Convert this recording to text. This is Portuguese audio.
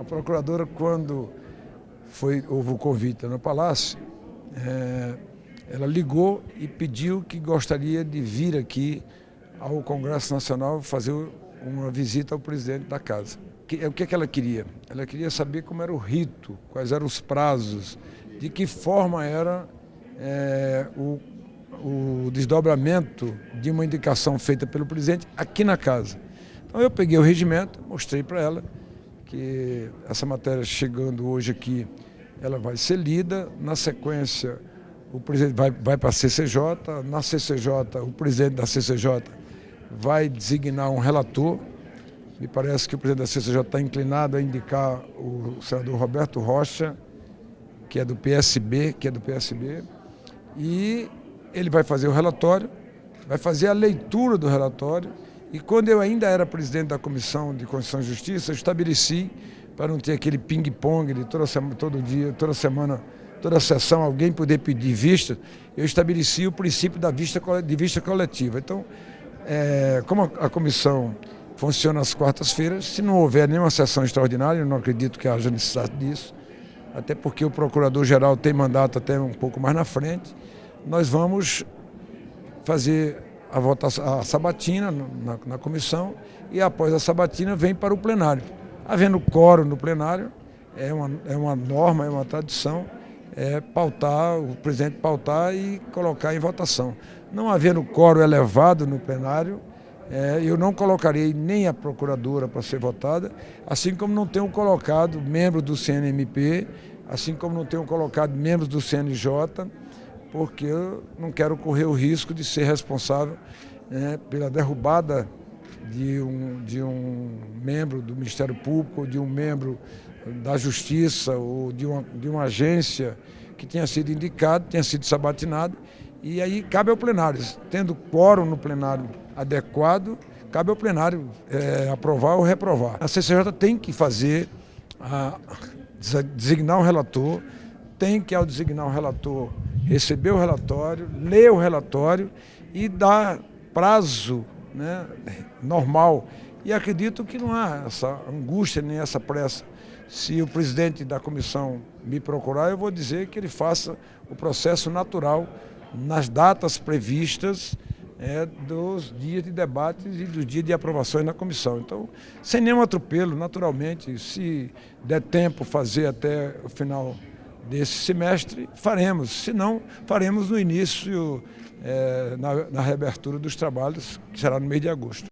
A procuradora, quando foi, houve o convite no Palácio, é, ela ligou e pediu que gostaria de vir aqui ao Congresso Nacional fazer uma visita ao presidente da casa. Que, o que, é que ela queria? Ela queria saber como era o rito, quais eram os prazos, de que forma era é, o, o desdobramento de uma indicação feita pelo presidente aqui na casa. Então eu peguei o regimento, mostrei para ela, que essa matéria chegando hoje aqui, ela vai ser lida, na sequência o presidente vai, vai para a CCJ, na CCJ, o presidente da CCJ vai designar um relator, me parece que o presidente da CCJ está inclinado a indicar o senador Roberto Rocha, que é do PSB, que é do PSB, e ele vai fazer o relatório, vai fazer a leitura do relatório e quando eu ainda era presidente da Comissão de Constituição e Justiça, eu estabeleci, para não ter aquele ping-pong de toda semana, todo dia, toda semana, toda sessão, alguém poder pedir vista, eu estabeleci o princípio da vista, de vista coletiva. Então, é, como a, a comissão funciona às quartas-feiras, se não houver nenhuma sessão extraordinária, eu não acredito que haja necessidade disso, até porque o Procurador-Geral tem mandato até um pouco mais na frente, nós vamos fazer a, votação, a sabatina na, na comissão e após a sabatina vem para o plenário. Havendo quórum no plenário, é uma, é uma norma, é uma tradição, é pautar, o presidente pautar e colocar em votação. Não havendo quórum elevado no plenário, é, eu não colocarei nem a procuradora para ser votada, assim como não tenho colocado membro do CNMP, assim como não tenho colocado membros do CNJ, porque eu não quero correr o risco de ser responsável né, pela derrubada de um, de um membro do Ministério Público, de um membro da Justiça, ou de uma, de uma agência que tenha sido indicado, tenha sido sabatinado, e aí cabe ao plenário, tendo quórum no plenário adequado, cabe ao plenário é, aprovar ou reprovar. A CCJ tem que fazer, a, designar um relator, tem que, ao designar um relator, receber o relatório, ler o relatório e dar prazo né, normal. E acredito que não há essa angústia nem essa pressa. Se o presidente da comissão me procurar, eu vou dizer que ele faça o processo natural nas datas previstas é, dos dias de debates e dos dias de aprovações na comissão. Então, sem nenhum atropelo, naturalmente, se der tempo fazer até o final desse semestre, faremos. Se não, faremos no início, é, na, na reabertura dos trabalhos, que será no mês de agosto.